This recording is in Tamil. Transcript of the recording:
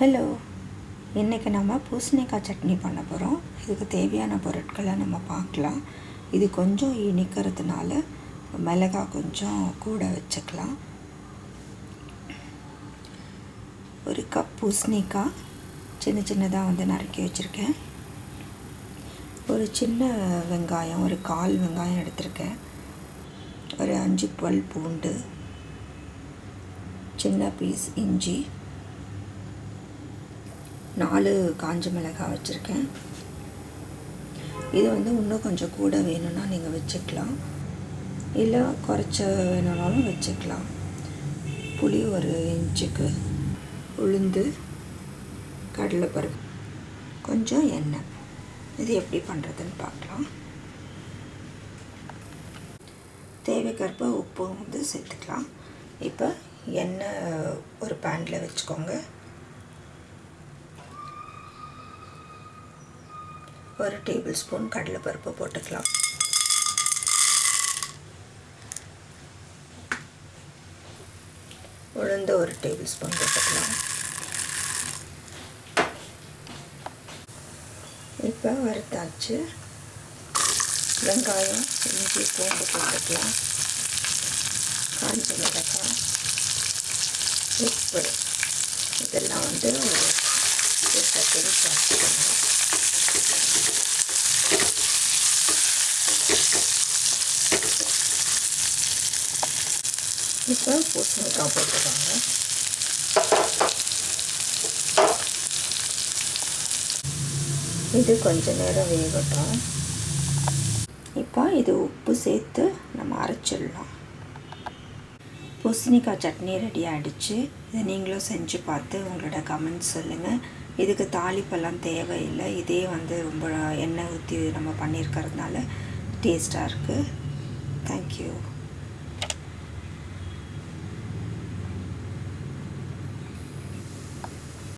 ஹலோ இன்றைக்கி நம்ம பூசணிக்காய் சட்னி பண்ண போகிறோம் இதுக்கு தேவையான பொருட்களை நம்ம பார்க்கலாம். இது கொஞ்சம் இனிக்கிறதுனால மிளகாய் கொஞ்சம் கூட வச்சுக்கலாம். ஒரு கப் பூசணிக்காய் சின்ன சின்னதாக வந்து நறுக்கி வச்சுருக்கேன். ஒரு சின்ன வெங்காயம் ஒரு கால் வெங்காயம் எடுத்திருக்கேன். ஒரு அஞ்சு டுவெல் பூண்டு சின்ன பீஸ் இஞ்சி நாலு காஞ்ச மிளகாய் வச்சுருக்கேன். இது வந்து இன்னும் கொஞ்சம் கூட வேணும்னா நீங்கள் வச்சுக்கலாம். இல்லை குறைச்ச வேணும்னாலும் வச்சுக்கலாம். புளி ஒரு இன்ச்சுக்கு உளுந்து கடலைப்பருப்பு கொஞ்சம் எண்ணெய். இது எப்படி பண்ணுறதுன்னு பார்க்கலாம். தேவைக்கற்ப உப்பு வந்து சேர்த்துக்கலாம். இப்போ எண்ணெய் ஒரு பேனில் வச்சுக்கோங்க. ஒரு டேபிள் ஸ்பூன் கடலைப்பருப்பு போட்டுக்கலாம். உளுந்து ஒரு டேபிள் ஸ்பூன் போட்டுக்கலாம். இப்போ வறுத்தாச்சு. வெங்காயம் இஞ்சி பூண்டு போட்டுக்கலாம். காஞ்சி மிளகாய் உப்பு. இதெல்லாம் வந்து ஒரு செகண்ட் இப்போ பூசணிக்காய் போட்டுக்கோங்க இது கொஞ்ச நேரம் வேகட்டும் இப்போ இது உப்பு சேர்த்து நம்ம அரைச்சிடலாம். பூசணிக்காய் சட்னி ரெடி ஆகிடுச்சு இதை நீங்களும் செஞ்சு பார்த்து உங்களோட கமெண்ட்ஸ் சொல்லுங்கள் இதுக்கு தாளிப்பெல்லாம் தேவையில்லை. இதே வந்து ரொம்ப எண்ணெய் ஊற்றி நம்ம பண்ணியிருக்கிறதுனால டேஸ்ட்டாக இருக்குது தேங்க்யூ